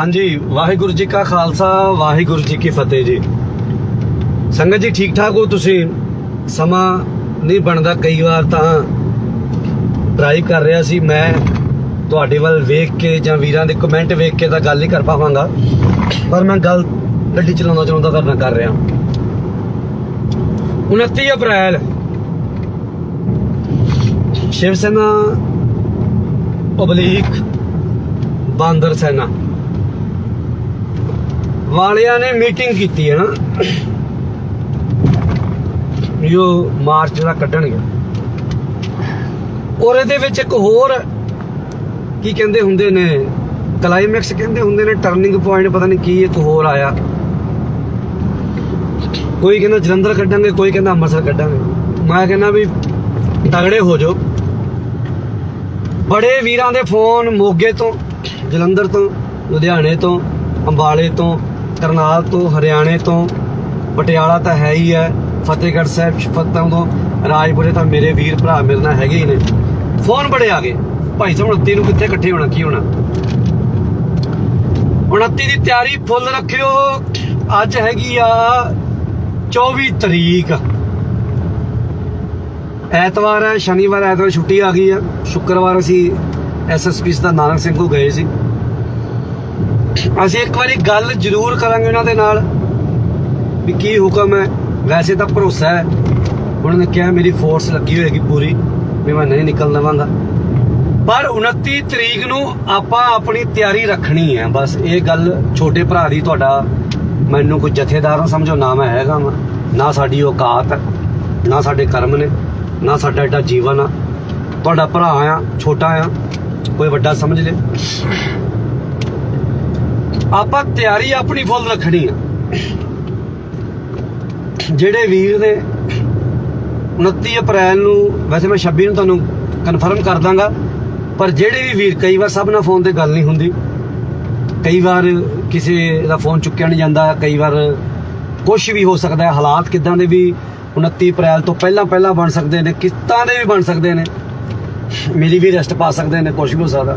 ਹਾਂਜੀ, ਵਾਹਿਗੁਰੂ ਜੀ ਕਾ ਖਾਲਸਾ, ਵਾਹਿਗੁਰੂ ਜੀ ਕੀ ਫਤਿਹ ਜੀ। ਸੰਗਤ ਜੀ ਠੀਕ ਠਾਕ ਹੋ ਤੁਸੀਂ? ਸਮਾਂ ਨਹੀਂ ਬਣਦਾ, ਕਈ ਵਾਰ ਤਾਂ ਡਰਾਈਵ ਕਰ ਰਿਹਾ ਸੀ ਮੈਂ। ਤੁਹਾਡੇ ਵੱਲ ਵੇਖ ਕੇ ਜਾਂ ਵੀਰਾਂ ਦੇ ਕਮੈਂਟ ਵੇਖ ਕੇ ਤਾਂ ਗੱਲ ਨਹੀਂ ਕਰ ਪਾਵਾਂਗਾ। ਪਰ ਮੈਂ ਗੱਲ ਗੱਡੀ ਚਲਾਉਂਦਾ ਚਲਾਉਂਦਾ ਕਰਨਾ ਕਰ ਰਿਹਾ। 29 ਅਪ੍ਰੈਲ। ਸ਼ਿਵ ਸੈਨਾ ਪਬਲਿਕ ਬਾਂਦਰ ਸੈਨਾ। ਵਾਲਿਆਂ ਨੇ ਮੀਟਿੰਗ ਕੀਤੀ ਹੈ ਨਾ। ਜੋ ਮਾਰਚ ਦਾ ਕੱਢਣਗੇ। ਔਰ ਇਹਦੇ ਵਿੱਚ ਇੱਕ ਹੋਰ ਕੀ ਕਹਿੰਦੇ ਹੁੰਦੇ ਨੇ ਕਲਾਈਮੈਕਸ ਕਹਿੰਦੇ ਹੁੰਦੇ ਨੇ ਟਰਨਿੰਗ ਪੁਆਇੰਟ ਪਤਾ ਨਹੀਂ ਕੀ ਇੱਕ ਹੋਰ ਆਇਆ। ਕੋਈ ਕਹਿੰਦਾ ਜਲੰਧਰ ਕੱਢਾਂਗੇ, ਕੋਈ ਕਹਿੰਦਾ ਅੰਮ੍ਰਿਤਸਰ ਕੱਢਾਂਗੇ। ਮੈਂ ਕਹਿੰਦਾ ਵੀ ਤਗੜੇ ਹੋ ਜਾਓ। ਬੜੇ ਵੀਰਾਂ ਦੇ ਫੋਨ ਮੋਗੇ ਤੋਂ, ਜਲੰਧਰ ਤੋਂ, ਲੁਧਿਆਣੇ ਤੋਂ, ਅੰਬਾਲੇ ਤੋਂ ਕਰਨਾਲ ਤੋਂ ਹਰਿਆਣੇ ਤੋਂ, ਪਟਿਆਲਾ ਤਾਂ ਹੈ ਹੀ ਹੈ, ਫਤਿਹਗੜ੍ਹ ਸਾਹਿਬ ਫਤਿਹੋਂ ਤੋਂ, ਰਾਜਪੁਰੇ ਤਾਂ ਮੇਰੇ ਵੀਰ ਭਰਾ ਮੇਰੇ ਨਾਲ ਹੈਗੇ ਹੀ ਨੇ। ਫੋਨ ਬੜੇ ਆ ਗਏ। ਭਾਈ ਸਾਹਿਬ 29 ਨੂੰ ਕਿੱਥੇ ਇਕੱਠੇ ਹੋਣਾ, ਕੀ ਹੋਣਾ? 29 ਦੀ ਤਿਆਰੀ ਫੁੱਲ ਰੱਖਿਓ। ਅੱਜ ਹੈਗੀ ਆ 24 ਤਰੀਕ। ਐਤਵਾਰ ਹੈ, ਸ਼ਨੀਵਾਰ, ਐਤਵਾਰ ਛੁੱਟੀ ਆ ਗਈ ਆ। ਸ਼ੁੱਕਰਵਾਰ ਅਸੀਂ ਐਸਐਸਪੀ ਦਾ ਨਾਨਕ ਸਿੰਘ ਕੋ ਗਏ ਸੀ। ਅਸੀਂ ਇੱਕ ਵਾਰੀ ਗੱਲ ਜ਼ਰੂਰ ਕਰਾਂਗੇ ਉਹਨਾਂ ਦੇ ਨਾਲ ਵੀ ਕੀ ਹੁਕਮ ਹੈ। ਵੈਸੇ ਤਾਂ ਭਰੋਸਾ ਹੈ। ਉਹਨਾਂ ਨੇ ਕਿਹਾ ਮੇਰੀ ਫੋਰਸ ਲੱਗੀ ਹੋਏਗੀ ਪੂਰੀ, ਵੀ ਮੈਂ ਨਹੀਂ ਨਿਕਲ ਲਵਾਂਗਾ ਪਰ 29 ਤਰੀਕ ਨੂੰ ਆਪਾਂ ਆਪਣੀ ਤਿਆਰੀ ਰੱਖਣੀ ਹੈ। ਬਸ ਇਹ ਗੱਲ ਛੋਟੇ ਭਰਾ ਦੀ ਤੁਹਾਡਾ ਮੈਨੂੰ ਕੋਈ ਜਥੇਦਾਰ ਸਮਝੋ, ਨਾ ਮੈਂ ਹੈਗਾ ਵਾਂ। ਨਾ ਸਾਡੀ ਔਕਾਤ ਹੈ, ਨਾ ਸਾਡੇ ਕਰਮ ਨੇ, ਨਾ ਸਾਡਾ ਏਡਾ ਜੀਵਨ ਆ। ਤੁਹਾਡਾ ਭਰਾ ਆ, ਛੋਟਾ ਆ, ਕੋਈ ਵੱਡਾ ਸਮਝ ਲੇ। ਆਪਾਂ ਤਿਆਰੀ ਆਪਣੀ ਫੁੱਲ ਰੱਖਣੀ ਆ। ਜਿਹੜੇ ਵੀਰ ਨੇ 29 ਅਪ੍ਰੈਲ ਨੂੰ, ਵੈਸੇ ਮੈਂ 26 ਨੂੰ ਤੁਹਾਨੂੰ ਕਨਫਰਮ ਕਰ ਦਾਂਗਾ, ਪਰ ਜਿਹੜੇ ਵੀ ਵੀਰ, ਕਈ ਵਾਰ ਸਭ ਨਾਲ ਫੋਨ ਤੇ ਗੱਲ ਨਹੀਂ ਹੁੰਦੀ। ਕਈ ਵਾਰ ਕਿਸੇ ਦਾ ਫੋਨ ਚੁੱਕਿਆ ਨਹੀਂ ਜਾਂਦਾ, ਕਈ ਵਾਰ ਕੁਝ ਵੀ ਹੋ ਸਕਦਾ ਹੈ, ਹਾਲਾਤ ਕਿਦਾਂ ਦੇ ਵੀ 29 ਅਪ੍ਰੈਲ ਤੋਂ ਪਹਿਲਾਂ ਪਹਿਲਾਂ ਬਣ ਸਕਦੇ ਨੇ, ਕਿੱਦਾਂ ਦੇ ਵੀ ਬਣ ਸਕਦੇ ਨੇ। ਮੇਰੀ ਵੀ ਰੈਸਟ ਪਾ ਸਕਦੇ ਨੇ ਕੁਝ ਵੀ ਹੋ ਸਕਦਾ।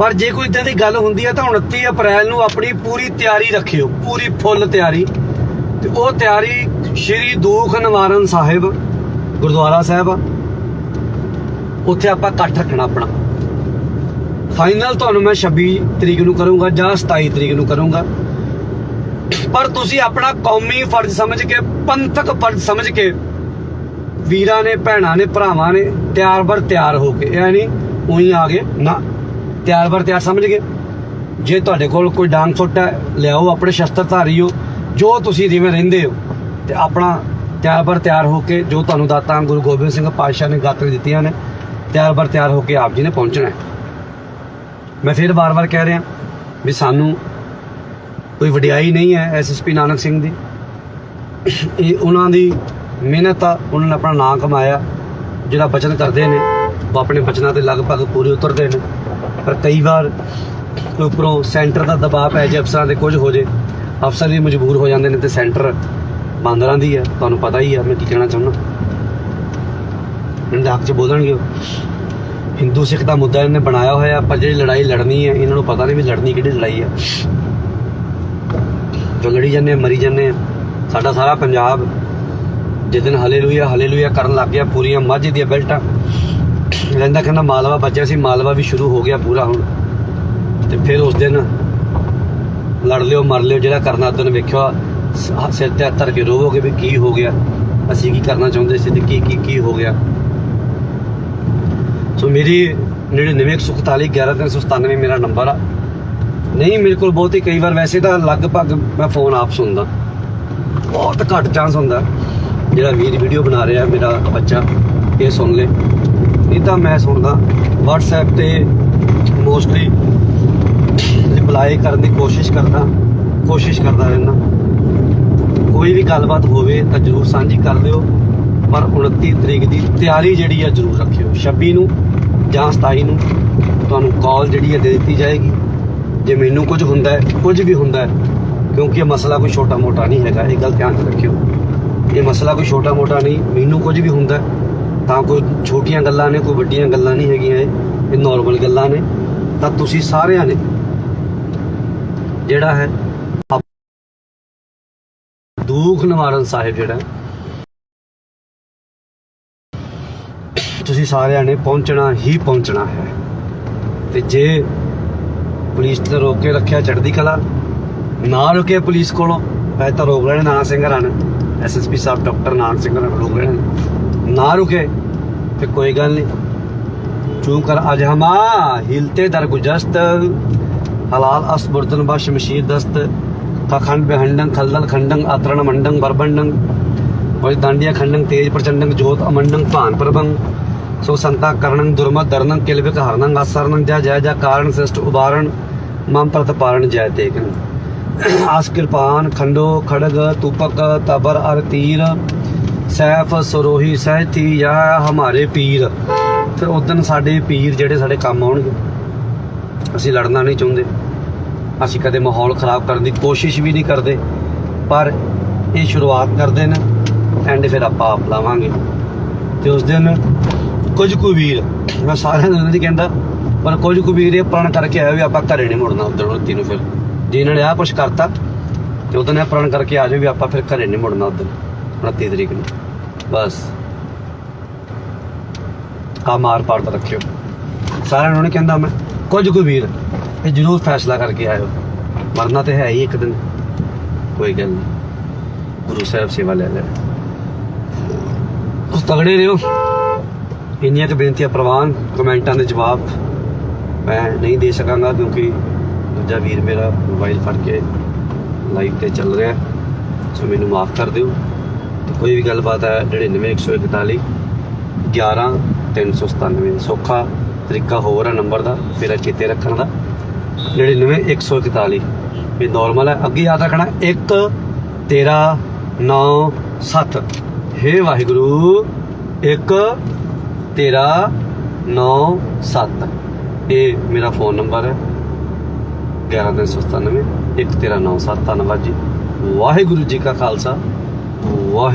ਪਰ ਜੇ ਕੋਈ ਇਦਾਂ ਦੀ ਗੱਲ ਹੁੰਦੀ ਹੈ ਤਾਂ 29 ਅਪ੍ਰੈਲ ਨੂੰ ਆਪਣੀ ਪੂਰੀ ਤਿਆਰੀ ਰੱਖਿਓ, ਪੂਰੀ ਫੁੱਲ ਤਿਆਰੀ। ਤੇ ਉਹ ਤਿਆਰੀ ਸ਼੍ਰੀ ਦੂਖ ਨਿਵਾਰਨ ਸਾਹਿਬ, ਗੁਰਦੁਆਰਾ ਸਾਹਿਬ ਆ। ਉੱਥੇ ਆਪਾਂ ਇਕੱਠ ਰੱਖਣਾ ਆਪਣਾ। ਫਾਈਨਲ ਤੁਹਾਨੂੰ ਮੈਂ 26 ਤਰੀਕ ਨੂੰ ਕਰੂੰਗਾ ਜਾਂ 27 ਤਰੀਕ ਨੂੰ ਕਰੂੰਗਾ। ਪਰ ਤੁਸੀਂ ਆਪਣਾ ਕੌਮੀ ਫਰਜ਼ ਸਮਝ ਕੇ, ਪੰਥਕ ਫਰਜ਼ ਸਮਝ ਕੇ ਵੀਰਾਂ ਨੇ, ਭੈਣਾਂ ਨੇ, ਭਰਾਵਾਂ ਨੇ ਤਿਆਰ ਬਰ ਤਿਆਰ ਹੋ ਕੇ ਇਹ ਉਹੀ ਆ ਗਏ। ਨਾ। ਤਿਆਰ ਬਰ ਤਿਆਰ ਸਮਝ ਗਏ? ਜੇ ਤੁਹਾਡੇ ਕੋਲ ਕੋਈ ਡਾਂਗ ਫੁੱਟ ਹੈ, ਲਿਆਓ ਆਪਣੇ ਸ਼ਸਤਰ ਧਾਰੀ ਹੋ, ਜੋ ਤੁਸੀਂ ਜਿਵੇਂ ਰਹਿੰਦੇ ਹੋ, ਤੇ ਆਪਣਾ ਤਿਆਰ ਬਰ ਤਿਆਰ ਹੋ ਕੇ ਜੋ ਤੁਹਾਨੂੰ ਦਾਤਾ ਗੁਰੂ ਗੋਬਿੰਦ ਸਿੰਘ ਪਾਤਸ਼ਾਹ ਨੇ ਗਾਤਰੇ ਦਿੱਤੀਆਂ ਨੇ, ਤਿਆਰ ਬਰ ਤਿਆਰ ਹੋ ਕੇ ਆਪ ਜੀ ਨੇ ਪਹੁੰਚਣਾ ਹੈ। ਮੈਂ ਫਿਰ ਵਾਰ ਵਾਰ ਕਹਿ ਰਿਹਾ ਵੀ ਸਾਨੂੰ ਕੋਈ ਵਡਿਆਈ ਨਹੀਂ ਹੈ ਐਸਐਸਪੀ ਨਾਨਕ ਸਿੰਘ ਦੀ। ਇਹ ਉਹਨਾਂ ਦੀ ਮਿਹਨਤ ਆ, ਉਹਨਾਂ ਨੇ ਆਪਣਾ ਨਾਮ ਕਮਾਇਆ, ਜਿਹੜਾ ਬਚਨ ਕਰਦੇ ਨੇ, ਉਹ ਆਪਣੇ ਬਚਨਾਂ ਤੇ ਲਗਭਗ ਪੂਰੇ ਉਤਰਦੇ ਨੇ। ਪਰ ਕਈ ਵਾਰ ਉੱਪਰੋਂ ਸੈਂਟਰ ਦਾ ਦਬਾਅ ਪੈ ਜੇ, ਅਫਸਰਾਂ ਦੇ ਕੁਝ ਹੋ ਜੇ, ਅਫਸਰ ਵੀ ਮਜਬੂਰ ਹੋ ਜਾਂਦੇ ਨੇ ਤੇ ਸੈਂਟਰ ਬਾਂਦਰਾਂ ਦੀ ਹੈ, ਤੁਹਾਨੂੰ ਪਤਾ ਹੀ ਹੈ, ਮੈਂ ਕੀ ਕਹਿਣਾ ਚਾਹੁੰਦਾ। ਇਹਨਾਂ ਦੇ ਹੱਕ 'ਚ ਬੋਲਣਗੇ ਉਹ। ਹਿੰਦੂ ਸਿੱਖ ਦਾ ਮੁੱਦਾ ਇਹਨੇ ਬਣਾਇਆ ਹੋਇਆ ਪਰ ਜਿਹੜੀ ਲੜਾਈ ਲੜਨੀ ਹੈ, ਇਹਨਾਂ ਨੂੰ ਪਤਾ ਨਹੀਂ ਵੀ ਲੜਨੀ ਕਿਹੜੀ ਲੜਾਈ ਹੈ। ਜੋ ਲੜੀ ਜਾਂਦੇ ਮਰੀ ਜਾਂਦੇ ਆ। ਸਾਡਾ ਸਾਰਾ ਪੰਜਾਬ ਜਿਸ ਦਿਨ ਹਲੇਲੂਇਆ ਹਲੇਲੂਇਆ ਕਰਨ ਲੱਗ ਗਿਆ, ਪੂਰੀਆਂ ਮਾਝੇ ਦੀਆਂ ਬੈਲਟਾਂ। ਰਹਿੰਦਾ ਕਹਿੰਦਾ ਮਾਲਵਾ ਬਚਿਆ ਸੀ, ਮਾਲਵਾ ਵੀ ਸ਼ੁਰੂ ਹੋ ਗਿਆ ਪੂਰਾ ਹੁਣ। ਤੇ ਫਿਰ ਉਸ ਦਿਨ ਲੜ ਲਿਓ, ਮਰ ਲਿਓ, ਜਿਹੜਾ ਕਰਨਾ ਉਦੋਂ ਵੇਖਿਆ ਸਿਰ ਤੇ ਹੱਥ ਧਰ ਕੇ ਰੋਵੋਗੇ ਵੀ ਕੀ ਹੋ ਗਿਆ, ਅਸੀਂ ਕੀ ਕਰਨਾ ਚਾਹੁੰਦੇ ਸੀ ਤੇ ਕੀ ਕੀ ਕੀ ਹੋ ਗਿਆ। ਸੋ ਮੇਰੀ 9941 11397 ਮੇਰਾ ਨੰਬਰ ਆ। ਨਹੀਂ, ਮੇਰੇ ਕੋਲ ਬਹੁਤ ਹੀ ਕਈ ਵਾਰ ਵੈਸੇ ਤਾਂ ਲਗਭਗ ਮੈਂ ਫੋਨ ਆਪ ਸੁਣਦਾ। ਬਹੁਤ ਘੱਟ ਚਾਂਸ ਹੁੰਦਾ। ਜਿਹੜਾ ਵੀਰ ਵੀਡੀਓ ਬਣਾ ਰਿਹਾ, ਮੇਰਾ ਬੱਚਾ, ਇਹ ਸੁਣ ਲੇ। ਇਹ ਤਾਂ ਮੈਂ ਸੁਣਦਾ WhatsApp ਤੇ ਮੋਸਟਲੀ ਰਿਪਲਾਈ ਕਰਨ ਦੀ ਕੋਸ਼ਿਸ਼ ਕਰਦਾ ਕੋਸ਼ਿਸ਼ ਕਰਦਾ ਰਹਿਣਾ ਕੋਈ ਵੀ ਗੱਲਬਾਤ ਹੋਵੇ ਤਾਂ ਜਰੂਰ ਸਾਂਝੀ ਕਰ ਦਿਓ ਪਰ 29 ਤਰੀਕ ਦੀ ਤਿਆਰੀ ਜਿਹੜੀ ਆ ਜਰੂਰ ਰੱਖਿਓ। 26 ਨੂੰ ਜਾਂ 27 ਨੂੰ ਤੁਹਾਨੂੰ ਕਾਲ ਜਿਹੜੀ ਹੈ ਦੇ ਦਿੱਤੀ ਜਾਏਗੀ। ਜੇ ਮੈਨੂੰ ਕੁਝ ਹੁੰਦਾ ਹੈ ਕੁਝ ਵੀ ਹੁੰਦਾ ਹੈ ਕਿਉਂਕਿ ਇਹ ਮਸਲਾ ਕੋਈ ਛੋਟਾ ਮੋਟਾ ਨਹੀਂ ਹੈਗਾ ਇਹ ਗੱਲ ਧਿਆਨ 'ਚ ਰੱਖਿਓ। ਇਹ ਮਸਲਾ ਕੋਈ ਛੋਟਾ ਮੋਟਾ ਨਹੀਂ ਮੈਨੂੰ ਕੁਝ ਵੀ ਹੁੰਦਾ ਹੈ, ਤਾਂ ਕੋਈ ਛੋਟੀਆਂ ਗੱਲਾਂ ਨੇ, ਕੋਈ ਵੱਡੀਆਂ ਗੱਲਾਂ ਨਹੀਂ ਹੈਗੀਆਂ ਇਹ। ਇਹ ਨਾਰਮਲ ਗੱਲਾਂ ਨੇ। ਤਾਂ ਤੁਸੀਂ ਸਾਰਿਆਂ ਨੇ ਜਿਹੜਾ ਹੈ ਦੁੱਖ ਨਿਵਾਰਨ ਸਾਹਿਬ ਜਿਹੜਾ ਤੁਸੀਂ ਸਾਰਿਆਂ ਨੇ ਪਹੁੰਚਣਾ ਹੀ ਪਹੁੰਚਣਾ ਹੈ। ਤੇ ਜੇ ਪੁਲਿਸ ਨੇ ਰੋਕ ਕੇ ਰੱਖਿਆ ਚੜ੍ਹਦੀ ਕਲਾ, ਨਾ ਰੁਕੇ ਪੁਲਿਸ ਕੋਲੋਂ ਵੈਸੇ ਤਾਂ ਰੋਕ ਲੈਣੇ ਨਾਨਾ ਸਿੰਘ ਰਨ ਐਸਐਸਪੀ ਸਾਹਿਬ, ਡਾਕਟਰ ਨਾਨ ਸਿੰਘ ਰਨ ਰੋਕ ਲੈਣੇ ਨਾ ਰੁਕੇ ਤੇ ਕੋਈ ਗੱਲ ਨਹੀਂ ਚੂੰ ਕਰ ਅਜ ਹਮਾ ਹਿਲਤੇ ਦਰ ਗੁਜਸਤ ਹਲਾਲ ਅਸ ਬੁਰਦਨ ਬਾ ਸ਼ਮਸ਼ੀਰ ਦਸਤ ਖਖੰਡ ਬਹੰਡੰ ਖਲਦਲ ਖੰਡੰ ਆਤਰਣ ਮੰਡੰ ਬਰਬੰਡੰ ਕੋਈ ਦਾੰਡੀਆ ਖੰਡੰ ਤੇਜ ਪ੍ਰਚੰਡੰ ਜੋਤ ਅਮੰਡੰ ਭਾਨ ਪ੍ਰਭੰ ਸੋ ਸੰਤਾ ਕਰਣੰ ਦੁਰਮਤ ਦਰਨੰ ਕਿਲਵਿਕ ਹਰਨੰ ਆਸਰਨੰ ਜੈ ਜੈ ਜੈ ਕਾਰਣ ਸ੍ਰਿਸ਼ਟ ਉਬਾਰਣ ਮਮ ਪ੍ਰਤ ਪਾਰਣ ਜੈ ਤੇਕਨ ਆਸ ਕਿਰਪਾਨ ਖੰਡੋ ਖੜਗ ਤੂਪਕ ਤਬਰ ਅਰ ਤੀਰ ਸੈਫ ਸਰੋਹੀ ਸਹਿਤੀ ਯਾ ਹਮਾਰੇ ਪੀਰ। ਫਿਰ ਉਦੋਂ ਸਾਡੇ ਪੀਰ ਜਿਹੜੇ ਸਾਡੇ ਕੰਮ ਆਉਣਗੇ। ਅਸੀਂ ਲੜਨਾ ਨਹੀਂ ਚਾਹੁੰਦੇ। ਅਸੀਂ ਕਦੇ ਮਾਹੌਲ ਖਰਾਬ ਕਰਨ ਦੀ ਕੋਸ਼ਿਸ਼ ਵੀ ਨਹੀਂ ਕਰਦੇ। ਪਰ ਇਹ ਸ਼ੁਰੂਆਤ ਕਰਦੇ ਨੇ ਐਂਡ ਫਿਰ ਆਪਾਂ ਆਪ ਲਾਵਾਂਗੇ। ਤੇ ਉਸ ਦਿਨ ਕੁਝ ਕੁ ਵੀਰ, ਮੈਂ ਸਾਰਿਆਂ ਨੂੰ ਨਹੀਂ ਕਹਿੰਦਾ, ਪਰ ਕੁਝ ਕੁ ਵੀਰ ਇਹ ਪ੍ਰਣ ਕਰਕੇ ਆਇਆ ਵੀ ਆਪਾਂ ਘਰੇ ਨਹੀਂ ਮੁੜਨਾ ਉਧਰ ਉਲਤੀ ਨੂੰ ਫਿਰ। ਜੇ ਇਹਨਾਂ ਨੇ ਆਹ ਕੁਝ ਕਰਤਾ, ਤੇ ਉਦੋਂ ਇਹ ਪ੍ਰਣ ਕਰਕੇ ਆ ਜਾਓ ਵੀ ਆਪਾਂ ਫਿਰ ਘਰੇ ਨਹੀਂ ਮੁੜਨਾ ਉਧਰ 29 ਤਰੀਕ ਨੂੰ। ਬਸ। ਆ ਮਾਰ ਪਾੜ ਤਾਂ ਰੱਖਿਓ। ਸਾਰਿਆਂ ਨੂੰ ਨਹੀਂ ਕਹਿੰਦਾ ਮੈਂ। ਕੁਝ ਕੁ ਵੀਰ, ਇਹ ਜ਼ਰੂਰ ਫੈਸਲਾ ਕਰਕੇ ਆਇਓ। ਮਰਨਾ ਤੇ ਹੈ ਹੀ ਇੱਕ ਦਿਨ। ਕੋਈ ਗੱਲ ਨਹੀਂ ਗੁਰੂ ਸਾਹਿਬ ਸੇਵਾ ਲੈ ਲੈ ਤਗੜੇ ਰਹੋ। ਇੰਨੀਆਂ ਕੁ ਬੇਨਤੀਆਂ ਪ੍ਰਵਾਨ, ਕਮੈਂਟਾਂ ਦੇ ਜਵਾਬ ਮੈਂ ਨਹੀਂ ਦੇ ਸਕਾਂਗਾ ਕਿਉਂਕਿ ਦੂਜਾ ਵੀਰ ਮੇਰਾ ਮੋਬਾਈਲ ਫੜ ਕੇ ਲਾਈਵ ਤੇ ਚੱਲ ਰਿਹਾ। ਸੋ ਮੈਨੂੰ ਮਾਫ ਕਰ ਦਿਓ। ਕੋਈ ਵੀ ਗੱਲਬਾਤ ਹੈ 99141 11397 ਸੌਖਾ ਤਰੀਕਾ ਹੋਰ ਹੈ ਨੰਬਰ ਦਾ ਮੇਰਾ ਚੇਤੇ ਰੱਖਣ ਦਾ। 99141 ਇਹ ਨਾਰਮਲ ਹੈ, ਅੱਗੇ ਯਾਦ ਰੱਖਣਾ 1 13 9 7 ਹੇ ਵਾਹਿਗੁਰੂ 1 13 9 7 ਇਹ ਮੇਰਾ ਫੋਨ ਨੰਬਰ ਹੈ 11397 1 13 9 7 ਧੰਨਵਾਦ ਜੀ। ਵਾਹਿਗੁਰੂ ਜੀ ਕਾ ਖਾਲਸਾ, ਵਾਹਿ